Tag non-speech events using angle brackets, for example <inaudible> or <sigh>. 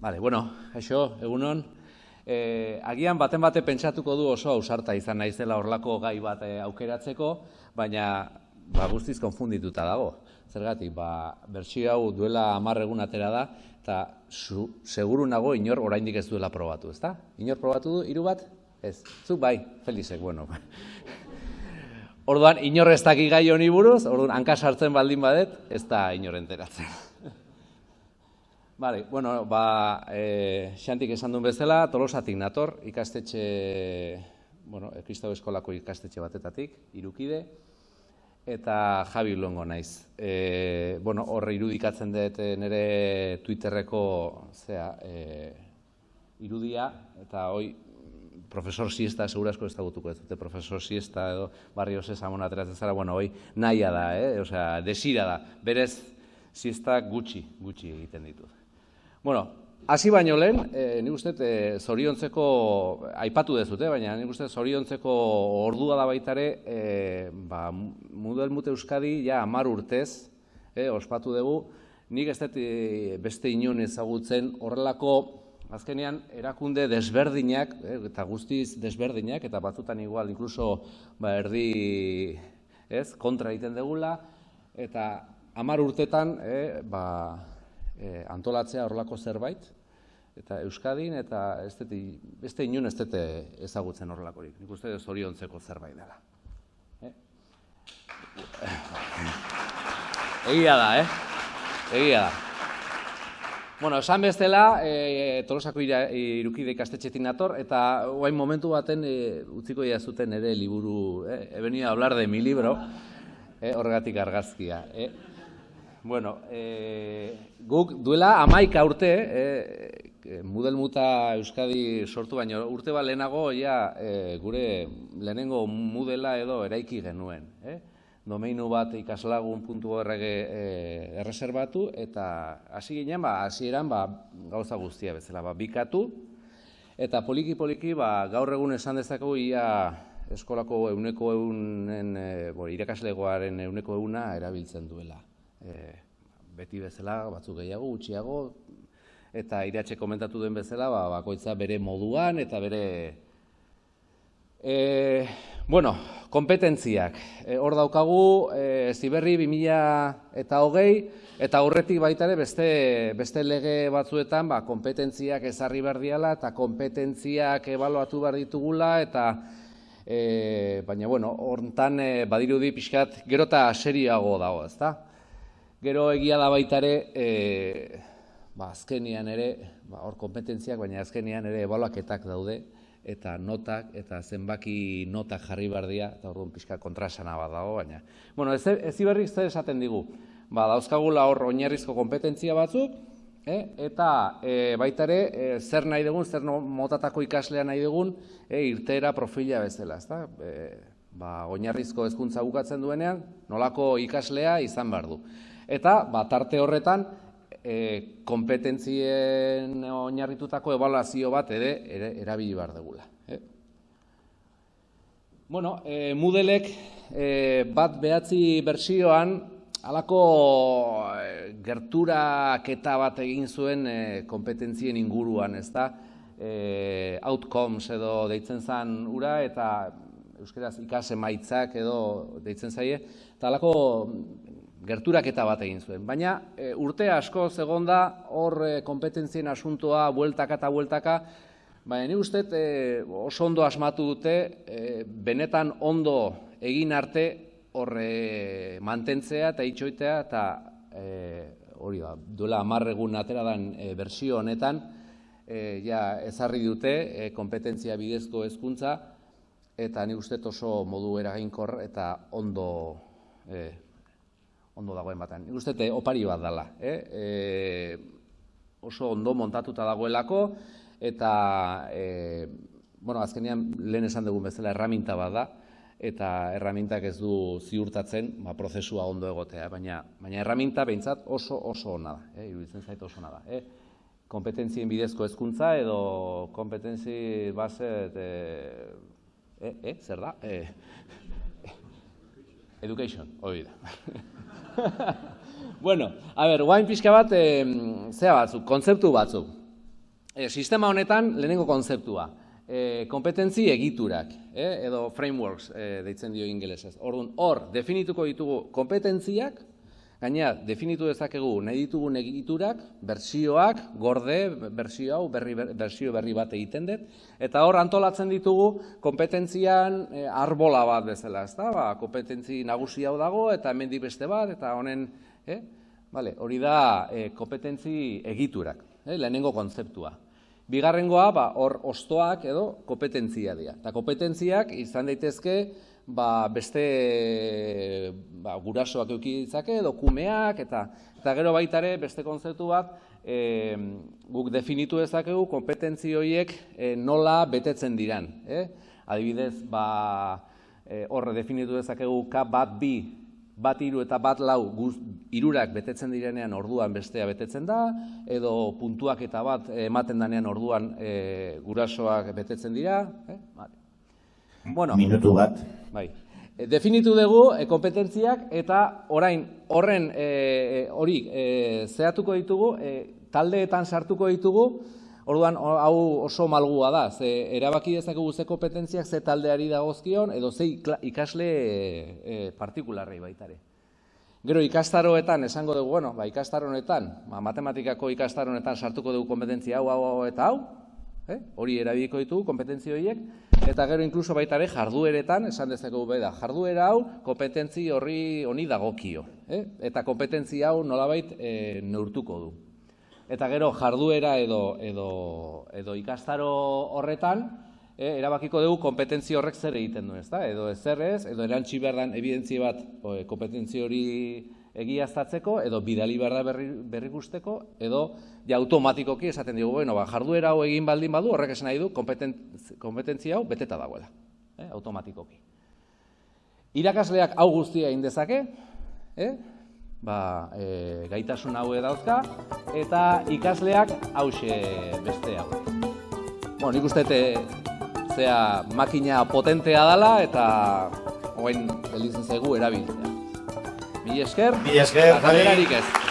Bale, bueno, aixo, egunon. E, agian baten bate pentsatuko du oso ausarta izan naizela horlako gai bat e, aukeratzeko, baina ba, guztiz konfundituta dago. Zergatik, ba, bertsio hau duela hamar egun atera da, eta zu, seguru nago inor oraindik ez duela probatu, ezta? Inor probatu du, hiru bat? Ez, zu bai, Felizek, bueno. <laughs> Orduan, inor ez daki gai honi buruz, orduan, hanka sartzen baldin badet, ez da inor enteratzen. Bale, bueno, ba, e, xantik esan duen bezala, tolosatik nator, ikastetxe, bueno, Kristau Eskolako ikastetxe batetatik, irukide, eta Javi Longo naiz. E, bueno, horre irudikatzen dut nire Twitterreko, zera, e, irudia, eta hoi, profesor siesta, segurasko ez dagutuko ez dute, profesor siesta edo barrio sesamon ateratzen zara, bueno, hoi, nahia da, eh? osea, desira da, berez, siesta gutxi, gutxi egiten ditut. Bueno, hasi baino lehen, e, nik uste e, zoriontzeko, aipatu dezute, baina nik uste zoriontzeko ordua da baitare, e, ba, Mudel Mute Euskadi, ja, amar urtez, e, ospatu dugu, nik ez dut beste inon ezagutzen horrelako, azkenean, erakunde desberdinak, e, eta guztiz desberdinak, eta batzutan igual, inkluso, ba, erdi, ez, kontra egiten degula, eta amar urtetan, e, ba, e, antolatzea horlako zerbait, eta Euskadin, eta ez dut, beste inun ez dut ezagutzen horrelakorik. Nik uste zoriontzeko zerbait dela. Eh? Egia da, eh? Egia da. Bueno, esan bestela, e, Tolosako irukide ikastetxetin nator, eta guain momentu baten e, utziko ia zuten ere liburu, eh? he hablar de mi libro, eh? horregatik argazkia. Eh? Bueno, e, guk duela amaika urte, e, Mudel Muta Euskadi sortu baino, urte bat lehenago ja, e, gure lehenengo Mudela edo eraiki genuen. E? Domeinu bat ikaslagun.org e, erreserbatu eta hasi ginen, ba, hasi eran, ba, gauza guztia bezala, ba, bikatu, eta poliki-poliki ba, gaur egun esan dezakegu ia eskolako euneko eunen, e, bo, irakaslegoaren euneko euna erabiltzen duela e, beti bezala batzuk gehiago, gutxiago, eta iratxe komentatu den bezala, ba, bakoitza bere moduan eta bere... E, bueno, kompetentziak. E, hor daukagu, e, ziberri 2000 eta hogei, eta horretik baita ere beste, beste lege batzuetan ba, kompetentziak ezarri behar diala, eta kompetentziak ebaluatu behar ditugula, eta e, baina, bueno, hortan e, badirudi pixkat gero eta seriago dago, ezta? Gero egia da baita ere, e, ba, azkenian ere, ba, hor kompetentziak, baina azkenian ere ebaluaketak daude, eta notak, eta zenbaki notak jarri bardia, eta orduan pixka kontrasana bat dago, baina. Bueno, ez, ez iberrik zer esaten digu, ba, dauzkagula hor oinarrizko kompetentzia batzuk, e, eta e, baita ere, e, zer nahi dugun, zer motatako ikaslea nahi dugun, e, irtera profila bezala, ezta? E, ba, oinarrizko hezkuntza bukatzen duenean, nolako ikaslea izan behar du. Eta, ba, tarte horretan, e, kompetentzien oinarritutako evaluazio bat ere, ere erabili behar degula. Eh? Bueno, e, Moodelek e, bat behatzi bersioan, halako e, gerturaketa bat egin zuen e, kompetentzien inguruan, ez da? E, outcomes edo deitzen zen ura, eta euskeraz ikase maitzak edo deitzen zaie, eta halako gerturaketa bat egin zuen. Baina e, urte asko zegonda hor e, kompetentzien asuntoa bueltaka eta bueltaka, baina ni uste e, oso ondo asmatu dute, e, benetan ondo egin arte horre mantentzea eta itxoitea eta e, hori da, duela amarregun atera den e, bersio honetan, e, ja ezarri dute e, kompetentzia bidezko hezkuntza eta ni uste oso modu eragainkor eta ondo e, ondo dagoen batean. Nik uste opari bat dela. Eh? E, oso ondo montatuta dagoelako, eta e, bueno, azkenean lehen esan dugun bezala erraminta bat da, eta erramintak ez du ziurtatzen ba, prozesua ondo egotea, baina, baina erraminta behintzat oso oso ona da, eh? iruditzen zait oso ona da. Eh? kompetentzien bidezko hezkuntza edo kompetentzi base eh, eh, zer da? Eh, education, hori da. <laughs> bueno, a ber, guain pixka bat, e, zea batzuk, kontzeptu batzuk. e, sistema honetan lehenengo konzeptua, e, kompetentzi egiturak, e, edo frameworks e, deitzen dio ingelesez. Orduan, hor, definituko ditugu kompetentziak, Gaina, definitu dezakegu nahi ditugun egiturak, bersioak, gorde, bersio hau, berri, bersio berri bat egiten dut, eta hor antolatzen ditugu kompetentzian e, arbola bat bezala, ez da? Ba, kompetentzi nagusi hau dago, eta hemen beste bat, eta honen, eh? Vale, hori da e, kompetentzi egiturak, eh? lehenengo kontzeptua. Bigarrengoa, ba, hor ostoak edo kompetentzia dira. Eta kompetentziak izan daitezke, ba, beste ba, gurasoak euki ditzake, edo kumeak, eta, eta gero baitare beste kontzeptu bat, e, guk definitu dezakegu kompetentzi horiek e, nola betetzen diran. Eh? Adibidez, ba, e, horre definitu dezakegu K bat bi, bat hiru eta bat lau guz, irurak betetzen direnean orduan bestea betetzen da, edo puntuak eta bat ematen danean orduan e, gurasoak betetzen dira. Eh? Bueno, Minutu bat. Bai. E, definitu dugu e, kompetentziak eta orain horren e, hori e, zehatuko ditugu, e, taldeetan sartuko ditugu, orduan hau oso malgua da, ze erabaki dezakegu ze kompetentziak ze taldeari dagozkion edo ze ikasle e, partikularrei baitare. Gero ikastaroetan esango dugu, bueno, ba, ikastaroetan, ba, matematikako ikastaroetan sartuko dugu kompetentzia hau, hau, hau eta hau, eh? hori erabiliko ditugu, kompetentzi horiek, eta gero inkluso baita ere jardueretan, esan dezakegu bai da, jarduera hau kompetentzi horri honi dagokio, eh? eta kompetentzi hau nolabait e, neurtuko du. Eta gero jarduera edo, edo, edo ikastaro horretan, e, erabakiko dugu kompetentzi horrek zer egiten du, ezta? Edo ezer ez, edo erantzi behar den evidentzia bat kompetentzi hori egiaztatzeko edo bidali behar da berri, berri guzteko, edo ja automatikoki esaten dugu, bueno, ba, jarduera hau egin baldin badu, horrek esan nahi du kompetentzia hau beteta dagoela, eh, automatikoki. Irakasleak hau guztia egin dezake, eh? ba, e, gaitasun hau dauzka, eta ikasleak hause beste hau. Bueno, nik uste zea makina potentea dela, eta hoen elizen zegu erabiltzea. Mi esker, Mi esker, ez.